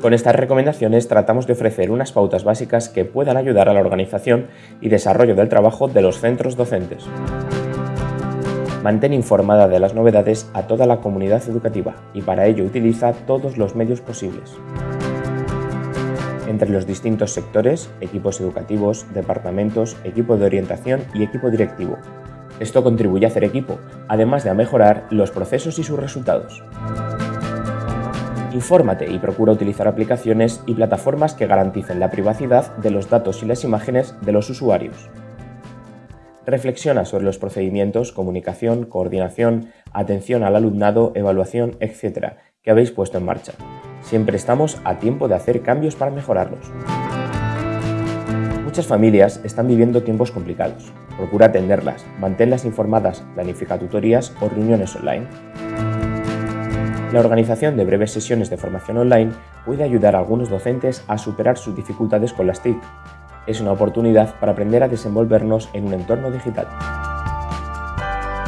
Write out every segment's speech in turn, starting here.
Con estas recomendaciones tratamos de ofrecer unas pautas básicas que puedan ayudar a la organización y desarrollo del trabajo de los centros docentes. Mantén informada de las novedades a toda la comunidad educativa y para ello utiliza todos los medios posibles. Entre los distintos sectores, equipos educativos, departamentos, equipo de orientación y equipo directivo. Esto contribuye a hacer equipo, además de a mejorar los procesos y sus resultados. Infórmate y procura utilizar aplicaciones y plataformas que garanticen la privacidad de los datos y las imágenes de los usuarios. Reflexiona sobre los procedimientos, comunicación, coordinación, atención al alumnado, evaluación, etc. que habéis puesto en marcha. Siempre estamos a tiempo de hacer cambios para mejorarlos. Muchas familias están viviendo tiempos complicados. Procura atenderlas, manténlas informadas, planifica tutorías o reuniones online. La organización de breves sesiones de formación online puede ayudar a algunos docentes a superar sus dificultades con las TIC. Es una oportunidad para aprender a desenvolvernos en un entorno digital.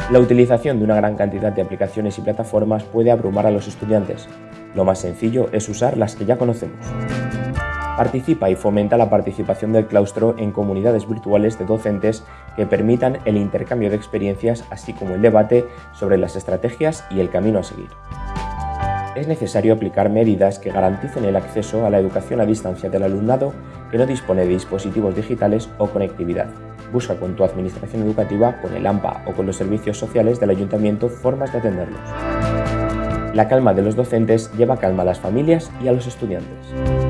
La utilización de una gran cantidad de aplicaciones y plataformas puede abrumar a los estudiantes. Lo más sencillo es usar las que ya conocemos. Participa y fomenta la participación del claustro en comunidades virtuales de docentes que permitan el intercambio de experiencias así como el debate sobre las estrategias y el camino a seguir es necesario aplicar medidas que garanticen el acceso a la educación a distancia del alumnado que no dispone de dispositivos digitales o conectividad. Busca con tu administración educativa, con el AMPA o con los servicios sociales del ayuntamiento formas de atenderlos. La calma de los docentes lleva calma a las familias y a los estudiantes.